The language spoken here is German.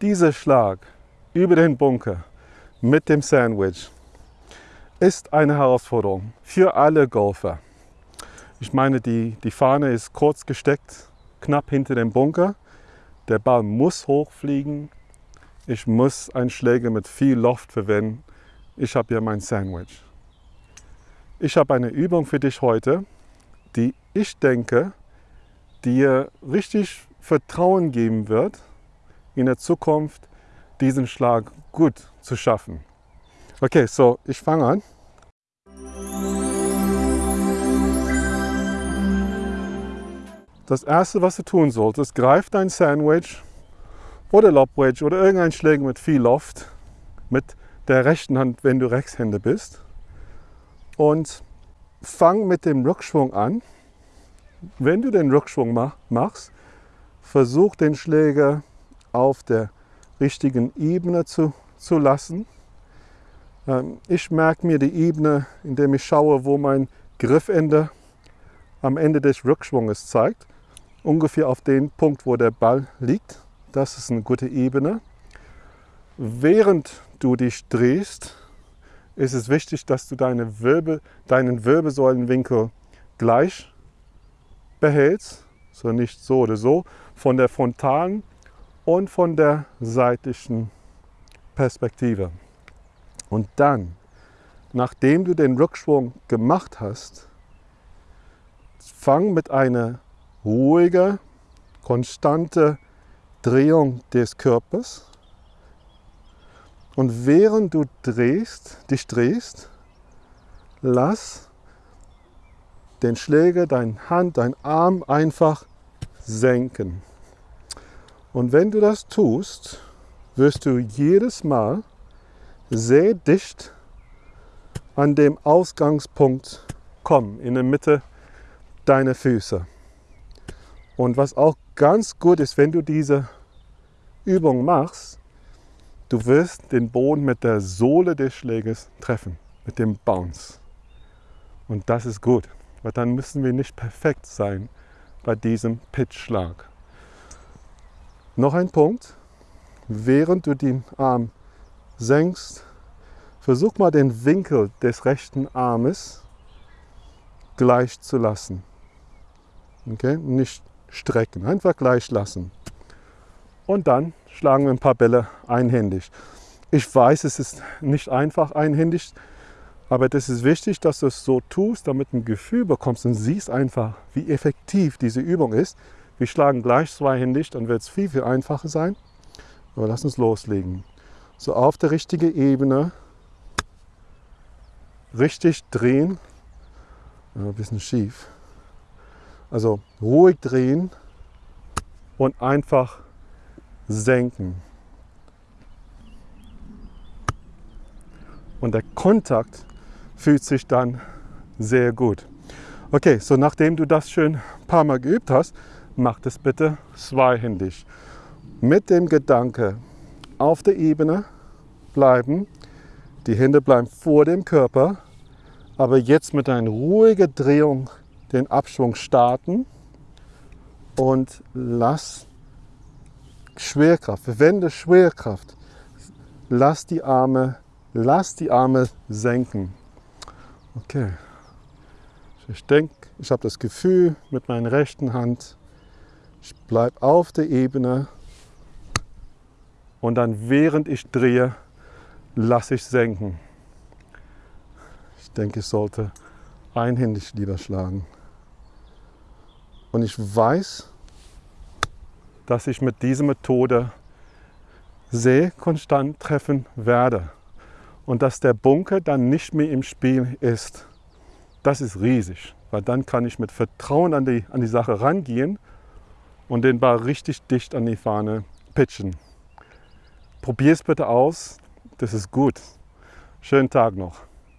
Dieser Schlag über den Bunker mit dem Sandwich ist eine Herausforderung für alle Golfer. Ich meine, die, die Fahne ist kurz gesteckt, knapp hinter dem Bunker. Der Ball muss hochfliegen. Ich muss einen Schläger mit viel Loft verwenden. Ich habe hier mein Sandwich. Ich habe eine Übung für dich heute, die ich denke, dir richtig Vertrauen geben wird, in der Zukunft diesen Schlag gut zu schaffen. Okay, so ich fange an. Das erste, was du tun solltest, greif dein Sandwich oder Lobwedge oder irgendein Schläger mit viel Loft mit der rechten Hand, wenn du Rechtshänder bist und fang mit dem Rückschwung an. Wenn du den Rückschwung machst, versuch den Schläger auf der richtigen Ebene zu, zu lassen. Ähm, ich merke mir die Ebene, indem ich schaue, wo mein Griffende am Ende des Rückschwunges zeigt. Ungefähr auf den Punkt, wo der Ball liegt. Das ist eine gute Ebene. Während du dich drehst, ist es wichtig, dass du deine Wirbel, deinen Wirbelsäulenwinkel gleich behältst, so nicht so oder so, von der frontalen und von der seitlichen Perspektive. Und dann, nachdem du den Rückschwung gemacht hast, fang mit einer ruhigen, konstanten Drehung des Körpers und während du drehst, dich drehst, lass den Schläger, deine Hand, dein Arm einfach senken. Und wenn du das tust, wirst du jedes Mal sehr dicht an dem Ausgangspunkt kommen, in der Mitte deiner Füße. Und was auch ganz gut ist, wenn du diese Übung machst, Du wirst den Boden mit der Sohle des Schläges treffen, mit dem Bounce. Und das ist gut, weil dann müssen wir nicht perfekt sein bei diesem Pitchschlag. Noch ein Punkt, während du den Arm senkst, versuch mal den Winkel des rechten Armes gleich zu lassen. Okay? Nicht strecken, einfach gleich lassen. Und dann schlagen wir ein paar Bälle einhändig. Ich weiß, es ist nicht einfach einhändig, aber das ist wichtig, dass du es so tust, damit du ein Gefühl bekommst und siehst einfach, wie effektiv diese Übung ist. Wir schlagen gleich zweihändig, dann wird es viel, viel einfacher sein. Aber lass uns loslegen. So auf der richtigen Ebene, richtig drehen, ein bisschen schief. Also ruhig drehen und einfach senken. Und der Kontakt fühlt sich dann sehr gut. Okay, so nachdem du das schön ein paar Mal geübt hast, mach das bitte zweihändig. Mit dem Gedanke auf der Ebene bleiben, die Hände bleiben vor dem Körper, aber jetzt mit einer ruhigen Drehung den Abschwung starten und lass Schwerkraft, verwende Schwerkraft. Lass die Arme, lass die Arme senken. Okay. Ich denke, ich habe das Gefühl mit meiner rechten Hand, ich bleibe auf der Ebene und dann während ich drehe, lasse ich senken. Ich denke, ich sollte einhändig lieber schlagen. Und ich weiß, dass ich mit dieser Methode sehr konstant treffen werde und dass der Bunker dann nicht mehr im Spiel ist. Das ist riesig, weil dann kann ich mit Vertrauen an die, an die Sache rangehen und den Ball richtig dicht an die Fahne pitchen. Probier es bitte aus, das ist gut. Schönen Tag noch.